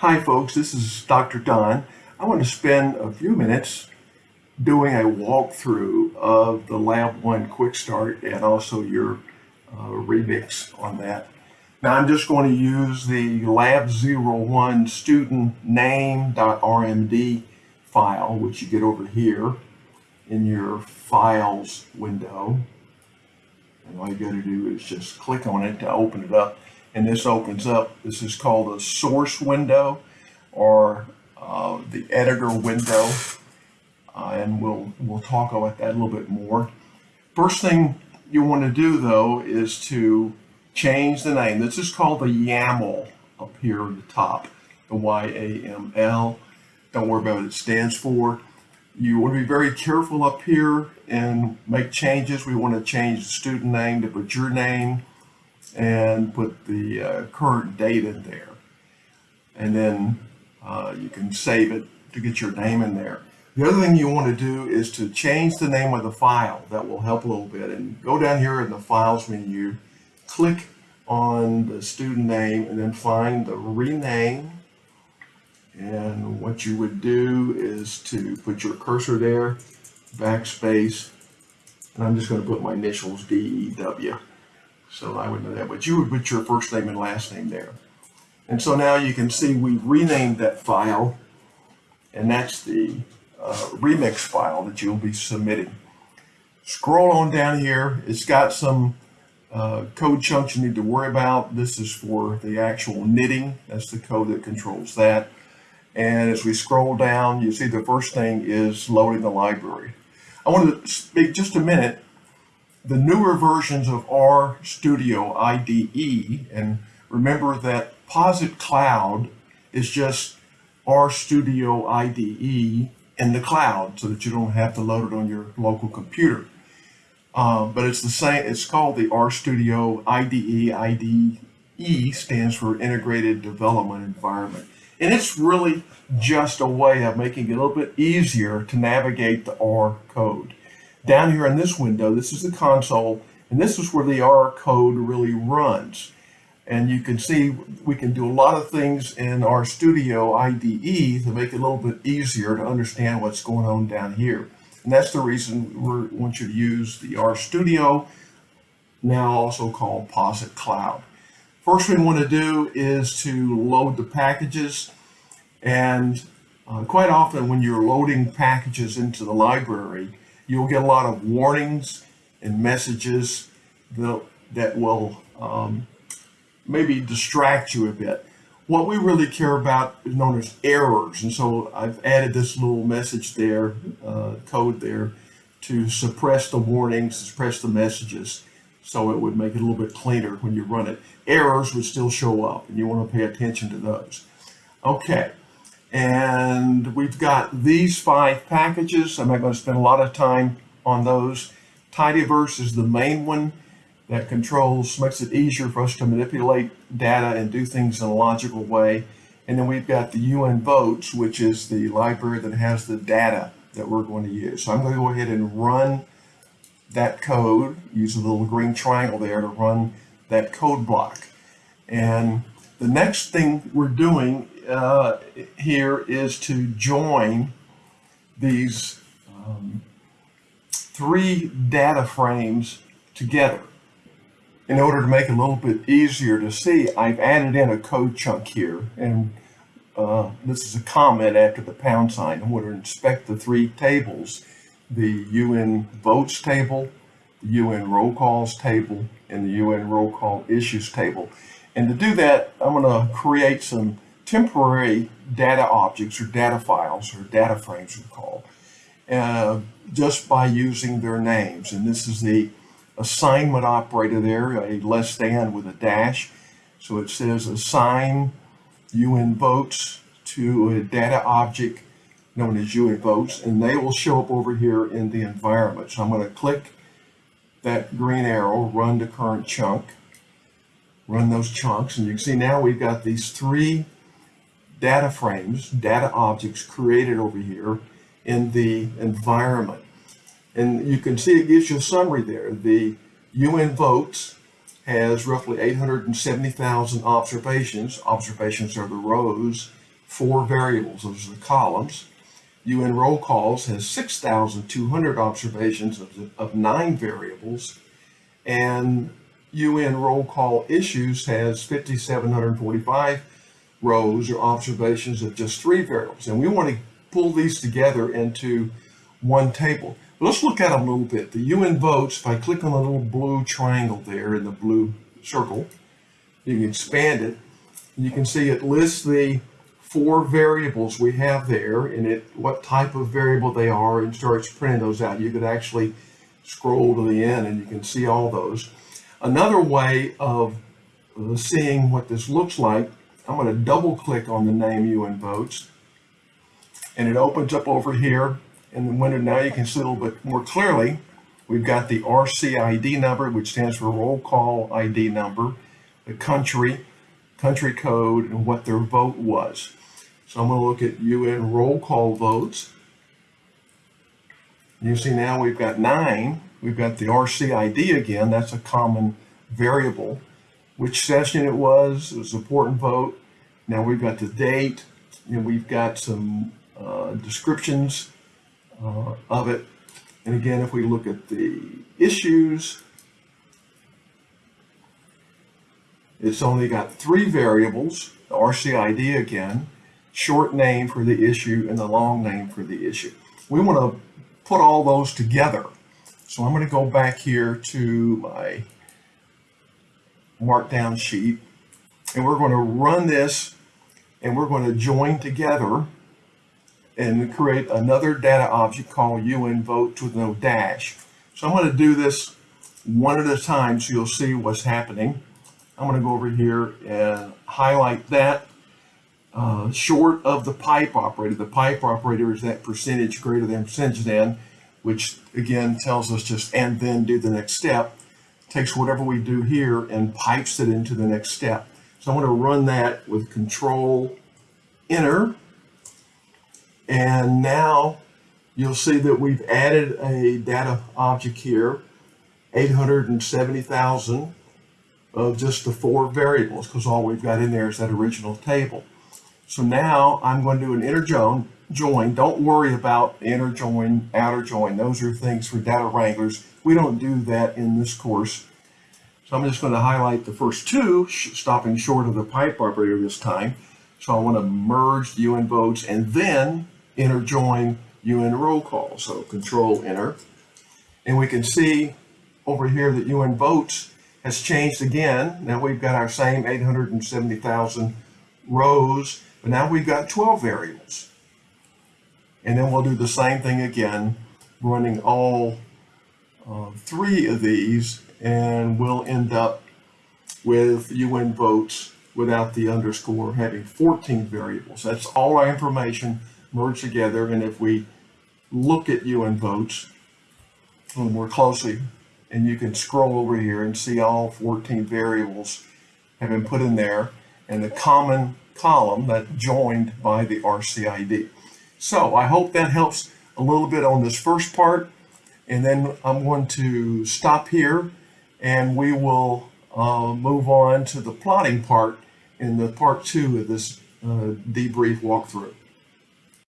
Hi folks, this is Dr. Don. I want to spend a few minutes doing a walkthrough of the Lab 1 Quick Start and also your uh, remix on that. Now I'm just going to use the Lab 01 student name.rmd file, which you get over here in your files window. And all you got to do is just click on it to open it up. And this opens up, this is called a source window or uh, the editor window. Uh, and we'll, we'll talk about that a little bit more. First thing you want to do though is to change the name. This is called the YAML up here at the top, the Y-A-M-L. Don't worry about what it stands for. You want to be very careful up here and make changes. We want to change the student name to put your name and put the uh, current date in there. And then uh, you can save it to get your name in there. The other thing you want to do is to change the name of the file. That will help a little bit. And go down here in the Files menu, click on the student name, and then find the rename. And what you would do is to put your cursor there, backspace, and I'm just going to put my initials D-E-W. So I would know that, but you would put your first name and last name there. And so now you can see we've renamed that file, and that's the uh, remix file that you'll be submitting. Scroll on down here. It's got some uh, code chunks you need to worry about. This is for the actual knitting. That's the code that controls that. And as we scroll down, you see the first thing is loading the library. I want to speak just a minute. The newer versions of R Studio IDE, and remember that Posit Cloud is just R Studio IDE in the cloud so that you don't have to load it on your local computer. Uh, but it's the same, it's called the RStudio IDE. IDE stands for Integrated Development Environment. And it's really just a way of making it a little bit easier to navigate the R code. Down here in this window, this is the console, and this is where the R code really runs. And you can see we can do a lot of things in R Studio IDE to make it a little bit easier to understand what's going on down here. And that's the reason we want you to use the R Studio, now also called Posit Cloud. First thing we want to do is to load the packages. And uh, quite often when you're loading packages into the library, you'll get a lot of warnings and messages that, that will um, maybe distract you a bit. What we really care about is known as errors. And so I've added this little message there, uh, code there, to suppress the warnings, suppress the messages, so it would make it a little bit cleaner when you run it. Errors would still show up, and you want to pay attention to those. Okay, and we've got these five packages. I'm not going to spend a lot of time on those. Tidyverse is the main one that controls, makes it easier for us to manipulate data and do things in a logical way. And then we've got the UN votes, which is the library that has the data that we're going to use. So I'm going to go ahead and run that code, use a little green triangle there to run that code block. And the next thing we're doing uh, here is to join these um, three data frames together in order to make it a little bit easier to see, I've added in a code chunk here. And uh, this is a comment after the pound sign. I'm going to inspect the three tables, the UN votes table, the UN roll calls table, and the UN roll call issues table. And to do that, I'm going to create some temporary data objects or data files or data frames we call, uh, just by using their names. And this is the assignment operator there, a less than with a dash. So it says assign UN votes to a data object known as UN votes, and they will show up over here in the environment. So I'm going to click that green arrow, run the current chunk, run those chunks, and you can see now we've got these three data frames, data objects created over here in the environment. And you can see it gives you a summary there. The UN votes has roughly 870,000 observations. Observations are the rows four variables. Those are the columns. UN roll calls has 6,200 observations of, of nine variables. And UN roll call issues has 5,745 rows or observations of just three variables. And we want to pull these together into one table. Let's look at them a little bit. The UN votes, if I click on the little blue triangle there in the blue circle, you can expand it. You can see it lists the four variables we have there and it what type of variable they are and starts printing those out. You could actually scroll to the end and you can see all those. Another way of seeing what this looks like, I'm going to double click on the name UN votes and it opens up over here in the window. Now you can see a little bit more clearly. We've got the RCID number, which stands for roll call ID number, the country, country code, and what their vote was. So I'm going to look at UN roll call votes. You see now we've got nine. We've got the RCID again. That's a common variable. Which session it was. It was an important vote. Now we've got the date. And we've got some uh, descriptions uh, of it. And again, if we look at the issues, it's only got three variables, the RCID again, short name for the issue and the long name for the issue. We want to put all those together. So I'm going to go back here to my markdown sheet and we're going to run this and we're going to join together and create another data object called UN votes with no dash. So I'm going to do this one at a time so you'll see what's happening. I'm going to go over here and highlight that uh, short of the pipe operator. The pipe operator is that percentage greater than percentage then, which again tells us just and then do the next step. Takes whatever we do here and pipes it into the next step. So I'm going to run that with control enter. And now you'll see that we've added a data object here, 870,000 of just the four variables because all we've got in there is that original table. So now I'm going to do an inner join. Join. Don't worry about inner join, outer join. Those are things for data wranglers. We don't do that in this course. So I'm just going to highlight the first two, stopping short of the pipe operator this time. So I want to merge the UN votes and then inner join UN roll call. So control enter. And we can see over here that UN votes has changed again. Now we've got our same 870,000 rows but now we've got 12 variables. And then we'll do the same thing again, running all uh, three of these, and we'll end up with UN votes without the underscore having 14 variables. That's all our information merged together. And if we look at UN votes more closely, and you can scroll over here and see all 14 variables have been put in there and the common column that joined by the RCID. So I hope that helps a little bit on this first part. And then I'm going to stop here and we will uh, move on to the plotting part in the part two of this uh, debrief walkthrough.